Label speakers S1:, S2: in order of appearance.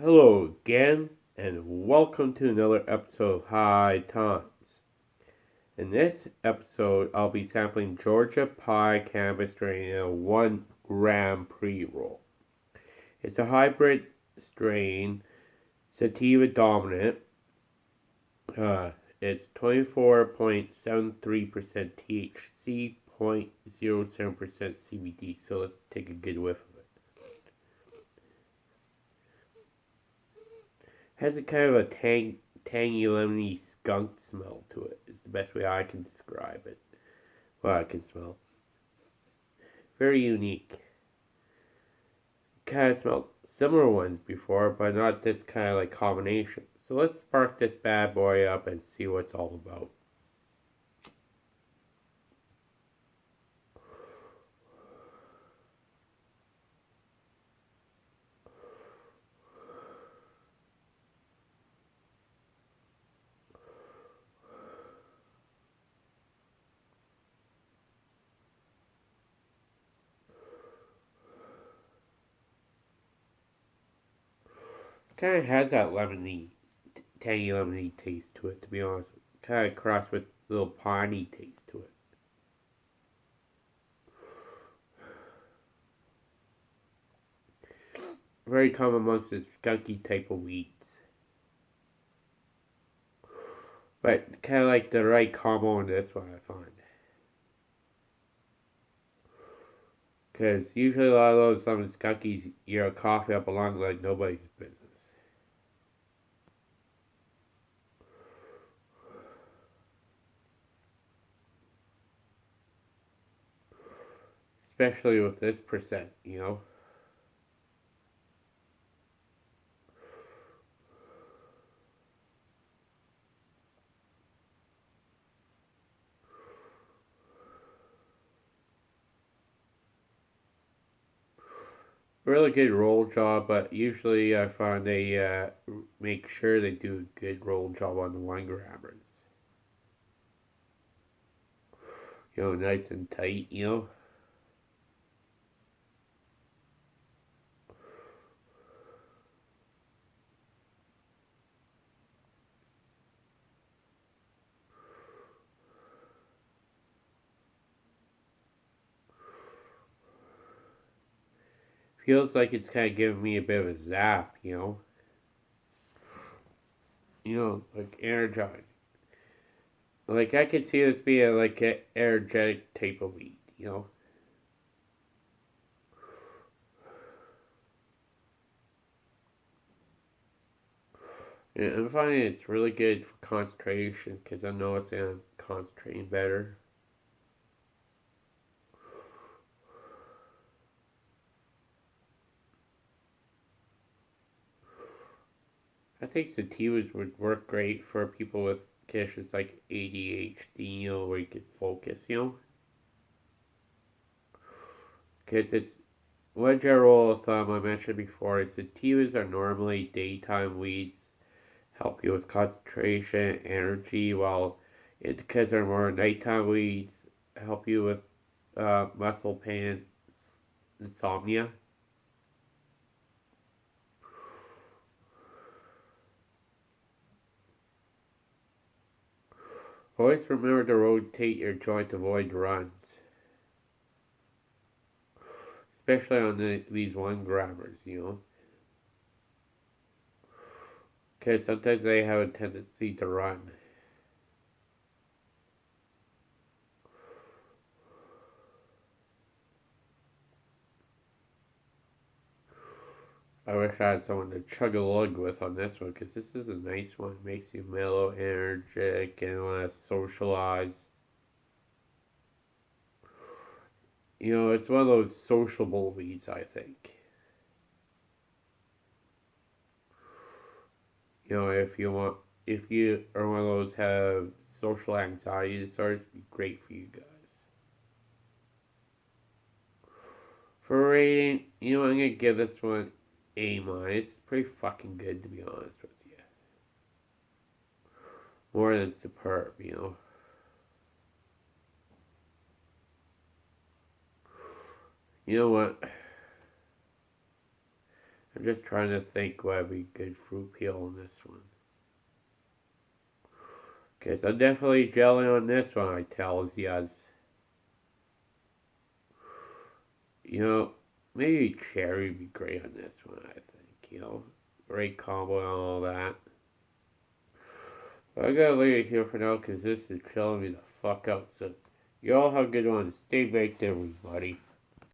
S1: Hello again, and welcome to another episode of High Times. In this episode, I'll be sampling Georgia Pie Cannabis strain in a 1 gram pre roll. It's a hybrid strain, sativa dominant. Uh, it's 24.73% THC, 0.07% CBD. So let's take a good whiff has a kind of a tang, tangy, lemony skunk smell to it. it. Is the best way I can describe it. Well, I can smell. Very unique. Kind of smelled similar ones before, but not this kind of like combination. So let's spark this bad boy up and see what it's all about. Kind of has that lemony, tangy lemony taste to it, to be honest. Kind of crossed with a little piney taste to it. Very common amongst the skunky type of weeds. But kind of like the right combo in this one, I find. Because usually a lot of those some skunkies, you're coffee up along like nobody's business. Especially with this percent, you know. really good roll job, but usually I find they uh, make sure they do a good roll job on the one grammars. You know, nice and tight, you know. Feels like it's kind of giving me a bit of a zap, you know? You know, like energizing. Like, I could see this being like an energetic type of weed, you know? Yeah, I'm finding it's really good for concentration because I know it's I'm concentrating better. I think sativas would work great for people with conditions like ADHD, you know, where you could focus, you know. Because it's one general thumb I mentioned before is sativas are normally daytime weeds, help you with concentration, energy, while indicas are more nighttime weeds, help you with uh, muscle pain, insomnia. Always remember to rotate your joint to avoid runs. Especially on the, these one grammars, you know. Because sometimes they have a tendency to run. I wish I had someone to chug a lug with on this one because this is a nice one. It makes you mellow, energetic, and want to socialize. You know, it's one of those sociable weeds, I think. You know, if you want, if you are one of those have social anxiety disorders, be great for you guys. For rating, you know, I'm gonna give this one a minus. Pretty fucking good to be honest with you. More than superb, you know. You know what? I'm just trying to think what would be good fruit peel on this one. Okay, so definitely jelly on this one, I tells yous. You know, maybe cherry would be great on this one, I think. You know, great combo and all that. But I gotta leave it here for now because this is chilling me the fuck out. So, y'all have a good one. Stay baked, everybody.